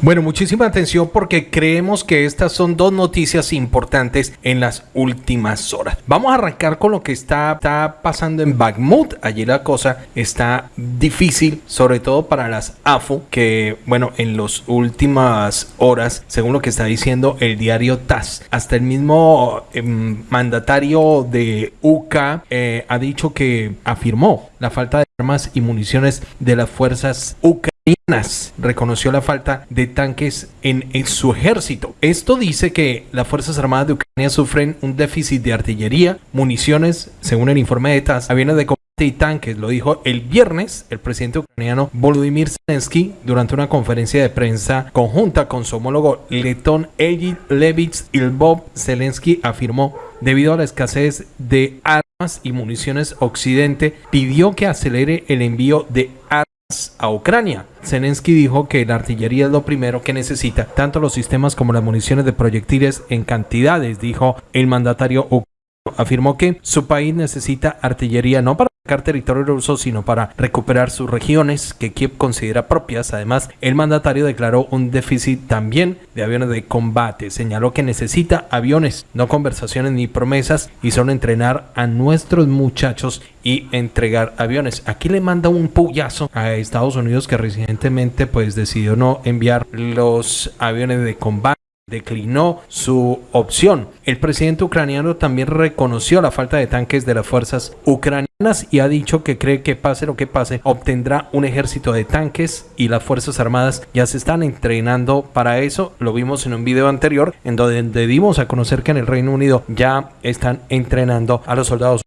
Bueno, muchísima atención porque creemos que estas son dos noticias importantes en las últimas horas. Vamos a arrancar con lo que está, pasando en Bakhmut. Allí la cosa está difícil, sobre todo para las AFO, que bueno, en las últimas horas, según lo que está diciendo el diario TAS, hasta el mismo eh, mandatario de UK eh, ha dicho que afirmó la falta de armas y municiones de las fuerzas ucranianas reconoció la falta de tanques en, su ejército. Esto dice que las Fuerzas Armadas de Ucrania sufren un déficit de artillería, municiones, según el informe de TAS, aviones de combate y tanques. Lo dijo el viernes el presidente ucraniano Volodymyr Zelensky durante una conferencia de prensa conjunta con su homólogo letón Egid Levits Ilbov. Zelensky afirmó debido a la escasez de armas y municiones occidente, pidió que acelere el envío de armas a Ucrania. Zelensky dijo que la artillería es lo primero que necesita, tanto los sistemas como las municiones de proyectiles en cantidades, dijo el mandatario ucraniano. Afirmó que su país necesita artillería no para territorio ruso, sino para recuperar sus regiones que Kiev considera propias. Además, el mandatario declaró un déficit también de aviones de combate. Señaló que necesita aviones, no conversaciones ni promesas, y solo entrenar a nuestros muchachos y entregar aviones. Aquí le manda un puyazo a Estados Unidos que recientemente pues decidió no enviar los aviones de combate declinó su opción. El presidente ucraniano también reconoció la falta de tanques de las fuerzas ucranianas y ha dicho que cree que pase lo que pase, obtendrá un ejército de tanques y las fuerzas armadas ya se están entrenando para eso. Lo vimos en un video anterior en donde dimos a conocer que en el Reino Unido ya están entrenando a los soldados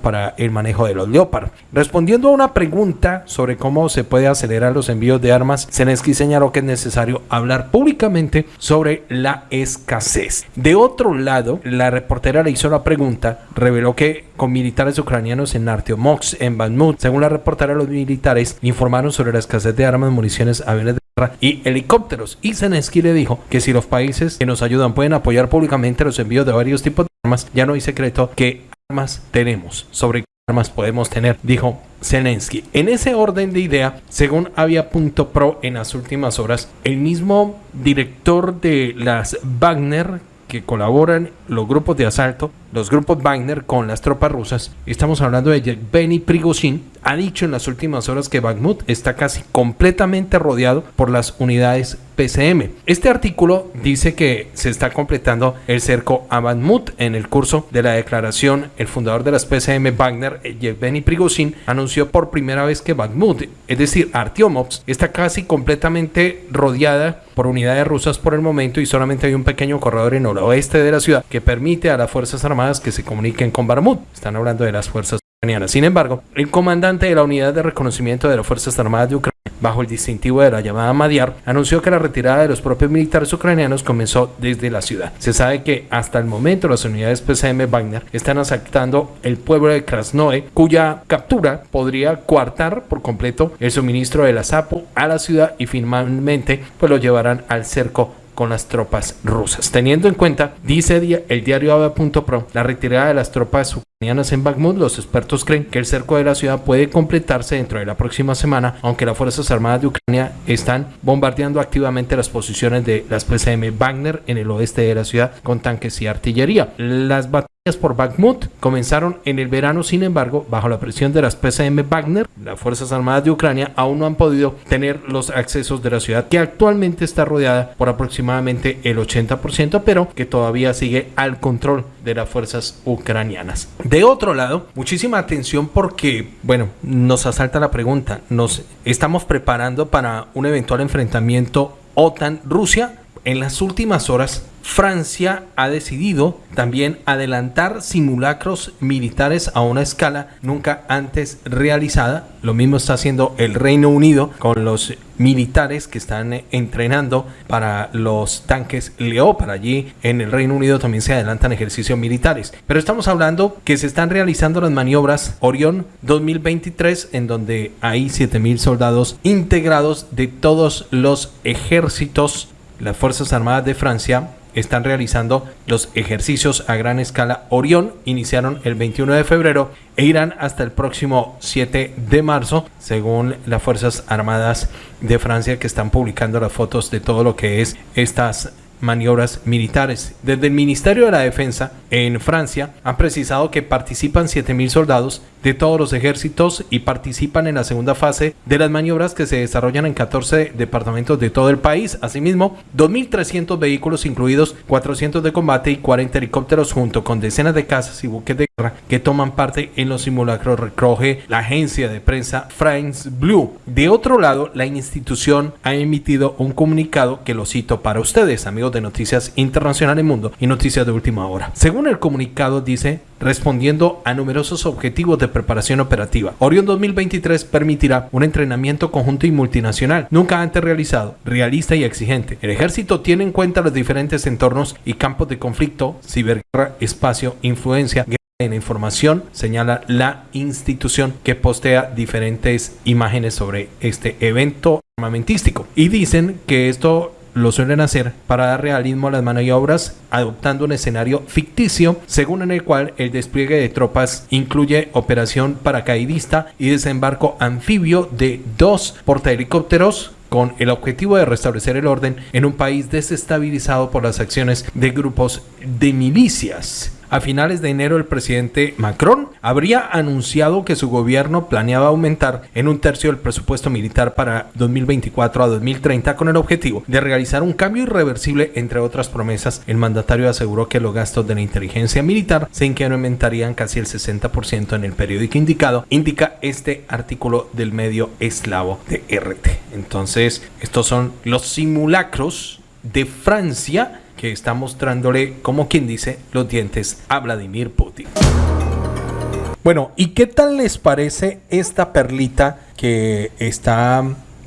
para el manejo de los Leopard. Respondiendo a una pregunta sobre cómo se puede acelerar los envíos de armas, Zelensky señaló que es necesario hablar públicamente sobre la escasez. De otro lado, la reportera le hizo la pregunta, reveló que con militares ucranianos en Artyomox, en Bakhmut, según la reportera, los militares informaron sobre la escasez de armas, municiones, aviones de y helicópteros. Y Zelensky le dijo que si los países que nos ayudan pueden apoyar públicamente los envíos de varios tipos de armas, ya no hay secreto que armas tenemos, sobre qué armas podemos tener, dijo Zelensky. En ese orden de idea, según había punto pro en las últimas horas, el mismo director de las Wagner que colaboran los grupos de asalto, los grupos Wagner con las tropas rusas, estamos hablando de Yevgeny Prigozhin, ha dicho en las últimas horas que Bakhmut está casi completamente rodeado por las unidades PCM. Este artículo dice que se está completando el cerco a Bakhmut. En el curso de la declaración, el fundador de las PCM Wagner, Yevgeny Prigozhin, anunció por primera vez que Bakhmut, es decir, Artyomovsk, está casi completamente rodeada por unidades rusas por el momento y solamente hay un pequeño corredor en el oeste de la ciudad permite a las Fuerzas Armadas que se comuniquen con Bakhmut. Están hablando de las fuerzas ucranianas. Sin embargo, el comandante de la unidad de reconocimiento de las Fuerzas Armadas de Ucrania bajo el distintivo de la llamada Madiar, anunció que la retirada de los propios militares ucranianos comenzó desde la ciudad. Se sabe que hasta el momento las unidades PCM Wagner están asaltando el pueblo de Krasnoe, cuya captura podría coartar por completo el suministro de la SAPO a la ciudad y finalmente pues lo llevarán al cerco con las tropas rusas. Teniendo en cuenta, dice el diario AVA.pro, la retirada de las tropas ucranianas en Bakhmut, los expertos creen que el cerco de la ciudad puede completarse dentro de la próxima semana, aunque las Fuerzas Armadas de Ucrania están bombardeando activamente las posiciones de las PCM Wagner en el oeste de la ciudad con tanques y artillería. Las batallas por Bakhmut comenzaron en el verano, sin embargo, bajo la presión de las PCM Wagner, las Fuerzas Armadas de Ucrania aún no han podido tener los accesos de la ciudad, que actualmente está rodeada por aproximadamente el 80%, pero que todavía sigue al control de las fuerzas ucranianas. De otro lado, muchísima atención porque, bueno, nos asalta la pregunta, ¿nos estamos preparando para un eventual enfrentamiento OTAN-Rusia? En las últimas horas, Francia ha decidido también adelantar simulacros militares a una escala nunca antes realizada. Lo mismo está haciendo el Reino Unido con los militares que están entrenando para los tanques Leopard. Allí en el Reino Unido también se adelantan ejercicios militares. Pero estamos hablando que se están realizando las maniobras Orión 2023 en donde hay 7.000 soldados integrados de todos los ejércitos las Fuerzas Armadas de Francia están realizando los ejercicios a gran escala Orión. Iniciaron el 21 de febrero e irán hasta el próximo 7 de marzo, según las Fuerzas Armadas de Francia que están publicando las fotos de todo lo que es estas maniobras militares. Desde el Ministerio de la Defensa en Francia han precisado que participan 7.000 soldados de todos los ejércitos y participan en la segunda fase de las maniobras que se desarrollan en 14 departamentos de todo el país. Asimismo, 2.300 vehículos incluidos 400 de combate y 40 helicópteros junto con decenas de casas y buques de que toman parte en los simulacros recoge la agencia de prensa France Blue. De otro lado, la institución ha emitido un comunicado que lo cito para ustedes, amigos de Noticias Internacionales Mundo y Noticias de Última Hora. Según el comunicado dice, respondiendo a numerosos objetivos de preparación operativa. Orion 2023 permitirá un entrenamiento conjunto y multinacional, nunca antes realizado, realista y exigente. El ejército tiene en cuenta los diferentes entornos y campos de conflicto, ciberguerra, espacio, influencia, en información señala la institución que postea diferentes imágenes sobre este evento armamentístico y dicen que esto lo suelen hacer para dar realismo a las maniobras adoptando un escenario ficticio según en el cual el despliegue de tropas incluye operación paracaidista y desembarco anfibio de dos portahelicópteros con el objetivo de restablecer el orden en un país desestabilizado por las acciones de grupos de milicias. A finales de enero el presidente Macron habría anunciado que su gobierno planeaba aumentar en un tercio el presupuesto militar para 2024 a 2030 con el objetivo de realizar un cambio irreversible entre otras promesas. El mandatario aseguró que los gastos de la inteligencia militar se incrementarían casi el 60% en el periódico indicado, indica este artículo del medio eslavo de RT. Entonces, estos son los simulacros de Francia que está mostrándole, como quien dice, los dientes a Vladimir Putin. Bueno, ¿y qué tal les parece esta perlita que está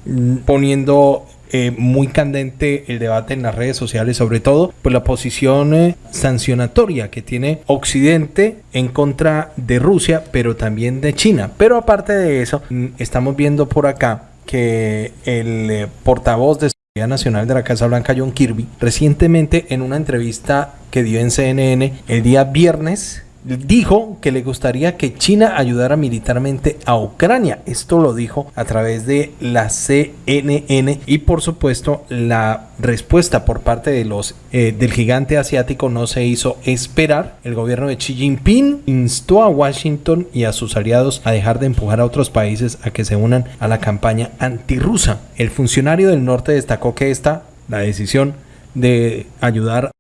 mm, poniendo eh, muy candente el debate en las redes sociales, sobre todo por la posición eh, sancionatoria que tiene Occidente en contra de Rusia, pero también de China. Pero aparte de eso, mm, estamos viendo por acá que el eh, portavoz de Nacional de la Casa Blanca, John Kirby, recientemente en una entrevista que dio en CNN el día viernes, dijo que le gustaría que China ayudara militarmente a Ucrania. Esto lo dijo a través de la CNN y por supuesto la respuesta por parte de los eh, del gigante asiático no se hizo esperar. El gobierno de Xi Jinping instó a Washington y a sus aliados a dejar de empujar a otros países a que se unan a la campaña antirrusa. El funcionario del norte destacó que esta la decisión de ayudar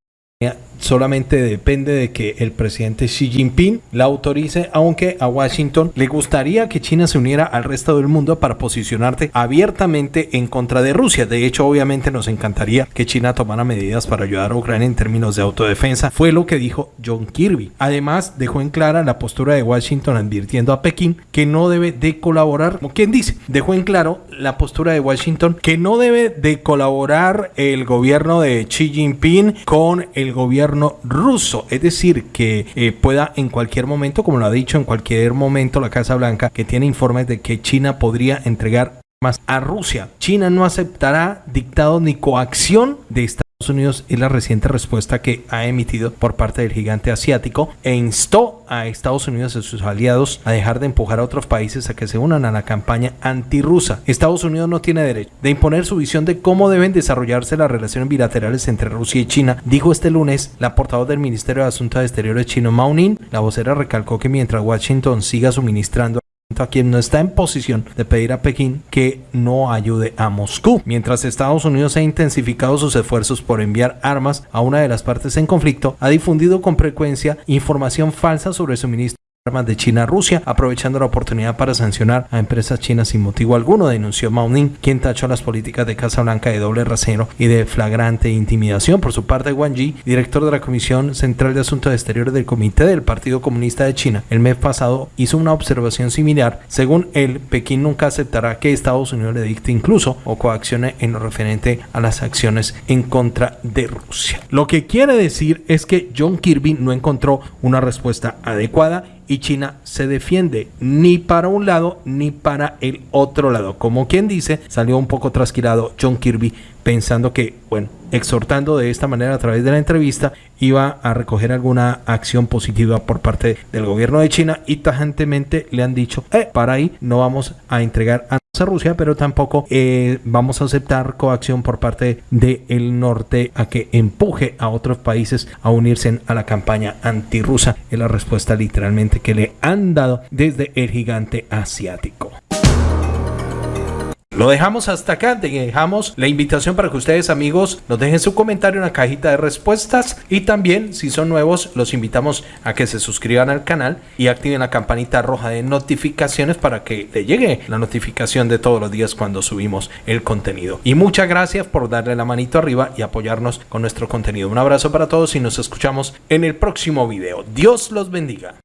solamente depende de que el presidente Xi Jinping la autorice, aunque a Washington le gustaría que China se uniera al resto del mundo para posicionarte abiertamente en contra de Rusia. De hecho, obviamente nos encantaría que China tomara medidas para ayudar a Ucrania en términos de autodefensa, fue lo que dijo John Kirby. Además, dejó en clara la postura de Washington advirtiendo a Pekín que no debe de colaborar, como quien dice, dejó en claro la postura de Washington que no debe de colaborar el gobierno de Xi Jinping con el gobierno ruso, es decir, que eh, pueda en cualquier momento, como lo ha dicho en cualquier momento la Casa Blanca, que tiene informes de que China podría entregar más a Rusia. China no aceptará dictado ni coacción de esta Unidos es la reciente respuesta que ha emitido por parte del gigante asiático e instó a Estados Unidos y sus aliados a dejar de empujar a otros países a que se unan a la campaña antirrusa. Estados Unidos no tiene derecho de imponer su visión de cómo deben desarrollarse las relaciones bilaterales entre Rusia y China, dijo este lunes la portavoz del Ministerio de Asuntos Exteriores chino Mao Ning. La vocera recalcó que mientras Washington siga suministrando a quien no está en posición de pedir a Pekín que no ayude a Moscú. Mientras Estados Unidos ha intensificado sus esfuerzos por enviar armas a una de las partes en conflicto, ha difundido con frecuencia información falsa sobre el suministro armas de China a Rusia, aprovechando la oportunidad para sancionar a empresas chinas sin motivo alguno, denunció Mao Ning, quien tachó las políticas de Casa Blanca de doble rasero y de flagrante intimidación. Por su parte, Wang Yi, director de la Comisión Central de Asuntos Exteriores del Comité del Partido Comunista de China, el mes pasado hizo una observación similar. Según él, Pekín nunca aceptará que Estados Unidos le dicte incluso o coaccione en lo referente a las acciones en contra de Rusia. Lo que quiere decir es que John Kirby no encontró una respuesta adecuada y China se defiende ni para un lado ni para el otro lado. Como quien dice, salió un poco trasquilado John Kirby pensando que, bueno, exhortando de esta manera a través de la entrevista, iba a recoger alguna acción positiva por parte del gobierno de China y tajantemente le han dicho, eh, para ahí no vamos a entregar a Rusia, pero tampoco eh, vamos a aceptar coacción por parte del norte a que empuje a otros países a unirse a la campaña antirrusa. Es la respuesta literalmente que le han dado desde el gigante asiático. Lo dejamos hasta acá, dejamos la invitación para que ustedes amigos nos dejen su comentario en la cajita de respuestas y también si son nuevos los invitamos a que se suscriban al canal y activen la campanita roja de notificaciones para que le llegue la notificación de todos los días cuando subimos el contenido. Y muchas gracias por darle la manito arriba y apoyarnos con nuestro contenido. Un abrazo para todos y nos escuchamos en el próximo video. Dios los bendiga.